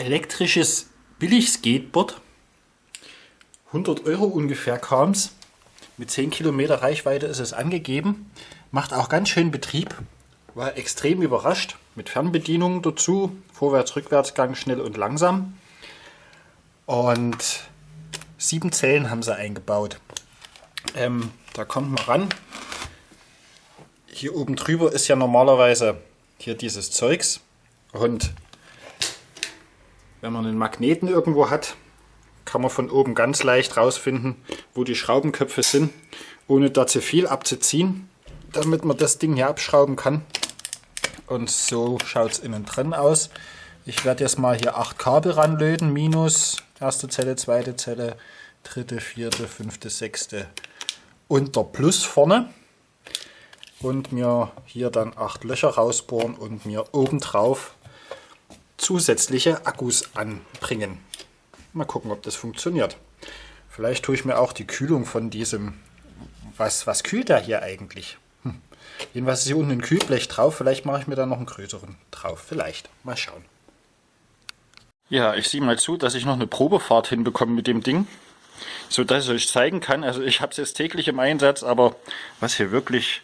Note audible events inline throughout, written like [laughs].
elektrisches Billig-Skateboard. 100 Euro ungefähr kam es. Mit 10 Kilometer Reichweite ist es angegeben. Macht auch ganz schön Betrieb. War extrem überrascht. Mit Fernbedienung dazu. Vorwärts, Rückwärtsgang, schnell und langsam. Und sieben Zellen haben sie eingebaut. Ähm, da kommt man ran. Hier oben drüber ist ja normalerweise hier dieses Zeugs. Und wenn man einen Magneten irgendwo hat, kann man von oben ganz leicht rausfinden, wo die Schraubenköpfe sind, ohne da zu viel abzuziehen, damit man das Ding hier abschrauben kann. Und so schaut es innen drin aus. Ich werde jetzt mal hier acht Kabel ranlöten, minus erste Zelle, zweite Zelle, dritte, vierte, fünfte, sechste und der Plus vorne. Und mir hier dann acht Löcher rausbohren und mir obendrauf zusätzliche Akkus anbringen. Mal gucken, ob das funktioniert. Vielleicht tue ich mir auch die Kühlung von diesem... Was, was kühlt der hier eigentlich? Hm. Jedenfalls ist hier unten ein Kühlblech drauf. Vielleicht mache ich mir da noch einen größeren drauf. Vielleicht. Mal schauen. Ja, ich sehe mal zu, dass ich noch eine Probefahrt hinbekomme mit dem Ding. So dass ich euch zeigen kann. Also ich habe es jetzt täglich im Einsatz, aber was hier wirklich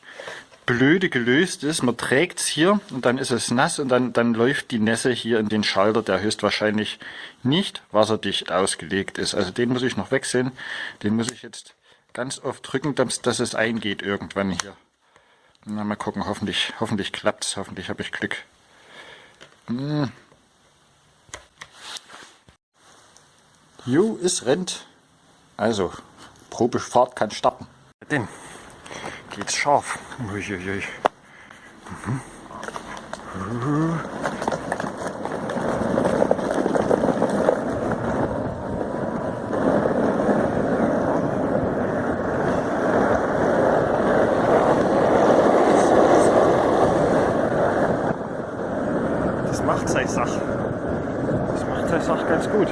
blöde gelöst ist. Man trägt es hier und dann ist es nass und dann, dann läuft die Nässe hier in den Schalter, der höchstwahrscheinlich nicht wasserdicht ausgelegt ist. Also den muss ich noch wechseln. Den muss ich jetzt ganz oft drücken, dass, dass es eingeht irgendwann hier. Na, mal gucken, hoffentlich, hoffentlich klappt es, hoffentlich habe ich Glück. Hm. Jo, es rennt. Also, Probefahrt kann starten. Den geht's scharf. Uiuiui. Das macht seine Sache. Das macht seine Sache ganz gut.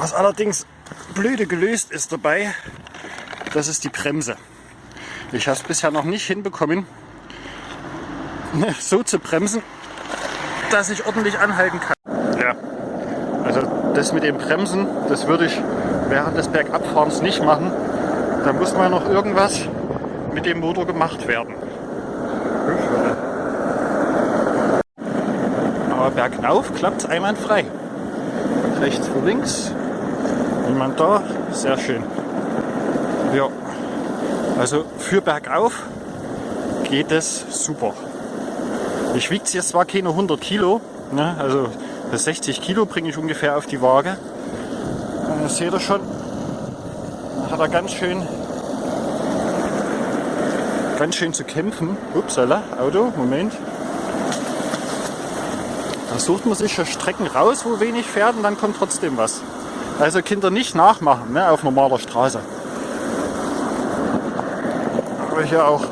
Was allerdings blöde gelöst ist dabei, das ist die Bremse. Ich habe es bisher noch nicht hinbekommen, so zu bremsen, dass ich ordentlich anhalten kann. Ja, also das mit dem Bremsen, das würde ich während des Bergabfahrens nicht machen. Da muss mal noch irgendwas mit dem Motor gemacht werden. Aber bergauf klappt es einwandfrei. Rechts vor links, Niemand da? Sehr schön. Ja, also für bergauf geht es super. Ich wiege jetzt zwar keine 100 Kilo, ne? also 60 Kilo bringe ich ungefähr auf die Waage. Das seht ihr schon, hat er ganz schön, ganz schön zu kämpfen. Upsala, Auto, Moment. Da sucht man sich ja Strecken raus, wo wenig fährt und dann kommt trotzdem was. Also Kinder nicht nachmachen ne, auf normaler Straße. Aber hier auch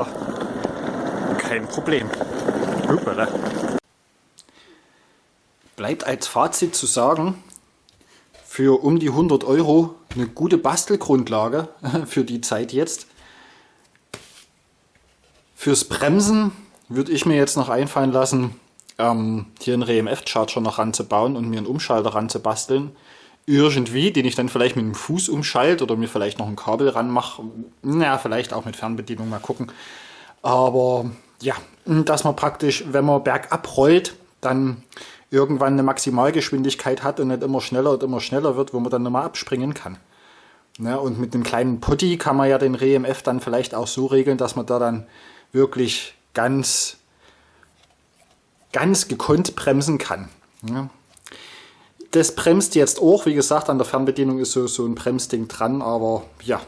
ach, kein Problem. Hoppala. Bleibt als Fazit zu sagen, für um die 100 Euro eine gute Bastelgrundlage [laughs] für die Zeit jetzt. Fürs Bremsen würde ich mir jetzt noch einfallen lassen, ähm, hier einen RMF-Charger noch ranzubauen und mir einen Umschalter ranzubasteln irgendwie, den ich dann vielleicht mit dem Fuß umschalte oder mir vielleicht noch ein Kabel ranmache. Naja, vielleicht auch mit Fernbedienung, mal gucken. Aber ja, dass man praktisch, wenn man bergab rollt, dann irgendwann eine Maximalgeschwindigkeit hat und nicht immer schneller und immer schneller wird, wo man dann nochmal abspringen kann. Ja, und mit einem kleinen Putty kann man ja den RMF dann vielleicht auch so regeln, dass man da dann wirklich ganz, ganz gekonnt bremsen kann. Ja, das bremst jetzt auch. Wie gesagt, an der Fernbedienung ist so, so ein Bremsding dran, aber ja,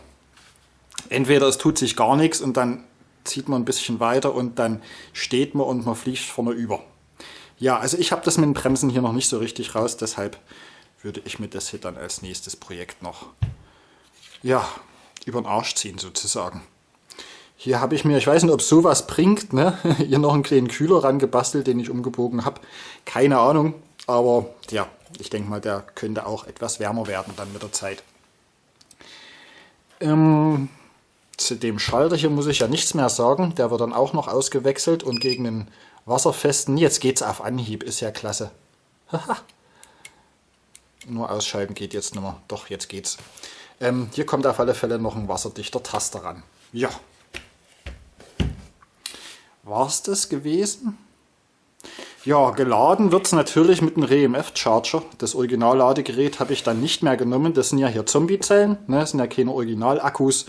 entweder es tut sich gar nichts und dann zieht man ein bisschen weiter und dann steht man und man fliegt vorne über. Ja, also ich habe das mit den Bremsen hier noch nicht so richtig raus, deshalb würde ich mir das hier dann als nächstes Projekt noch ja, über den Arsch ziehen sozusagen. Hier habe ich mir, ich weiß nicht, ob sowas bringt, ne? [laughs] hier noch einen kleinen Kühler rangebastelt, den ich umgebogen habe. Keine Ahnung, aber ja, ich denke mal, der könnte auch etwas wärmer werden dann mit der Zeit. Ähm, zu dem Schalter hier muss ich ja nichts mehr sagen. Der wird dann auch noch ausgewechselt und gegen den wasserfesten, jetzt geht es auf Anhieb, ist ja klasse. Nur ausschalten geht jetzt nicht mehr. Doch, jetzt geht's. Ähm, hier kommt auf alle Fälle noch ein wasserdichter Taster ran. Ja. War es das gewesen? Ja, geladen wird es natürlich mit einem RMF-Charger. Das Originalladegerät habe ich dann nicht mehr genommen. Das sind ja hier Zombie-Zellen, ne? das sind ja keine Original-Akkus.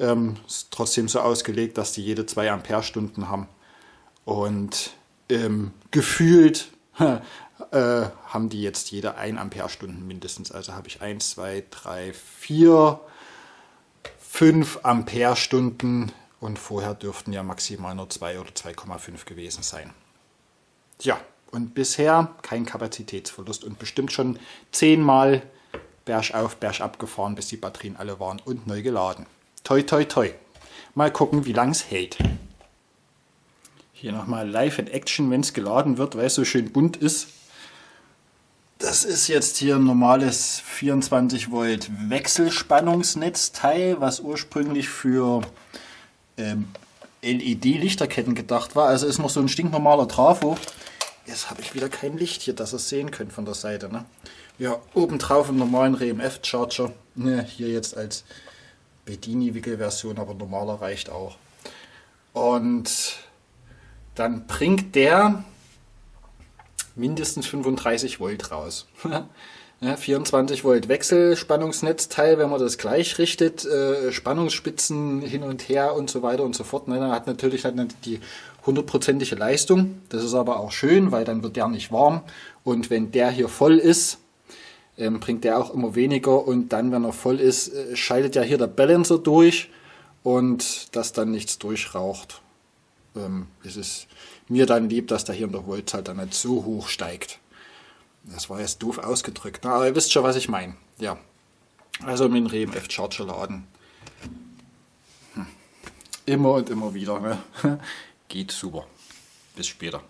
Ähm, ist trotzdem so ausgelegt, dass die jede 2 Ampere-Stunden haben. Und ähm, gefühlt [laughs] äh, haben die jetzt jede 1 Ampere-Stunden mindestens. Also habe ich 1, 2, 3, 4, 5 Ampere-Stunden und vorher dürften ja maximal nur 2 oder 2,5 gewesen sein. Ja, und bisher kein Kapazitätsverlust und bestimmt schon zehnmal bergauf, bergab gefahren, bis die Batterien alle waren und neu geladen. Toi, toi, toi. Mal gucken, wie lang es hält. Hier nochmal live in Action, wenn es geladen wird, weil es so schön bunt ist. Das ist jetzt hier ein normales 24 Volt Wechselspannungsnetzteil, was ursprünglich für ähm, LED-Lichterketten gedacht war. Also ist noch so ein stinknormaler Trafo. Jetzt habe ich wieder kein Licht hier, dass ihr es sehen könnt von der Seite. Ne? Ja, obendrauf im normalen RMF-Charger. Ne, hier jetzt als Bedini-Wickelversion, aber normaler reicht auch. Und dann bringt der mindestens 35 Volt raus. [laughs] ja, 24 Volt Wechselspannungsnetzteil, wenn man das gleich richtet, äh, Spannungsspitzen hin und her und so weiter und so fort. Ne, dann hat natürlich dann die hundertprozentige Leistung. Das ist aber auch schön, weil dann wird der nicht warm. Und wenn der hier voll ist, ähm, bringt der auch immer weniger und dann, wenn er voll ist, äh, schaltet ja hier der Balancer durch und dass dann nichts durchraucht. Ähm, es ist mir dann lieb, dass der hier in der Voltzahl dann nicht so hoch steigt. Das war jetzt doof ausgedrückt, na, aber ihr wisst schon, was ich meine. Ja, also mit dem RMF Charger laden. Hm. Immer und immer wieder. Ne? [laughs] Geht super. Bis später.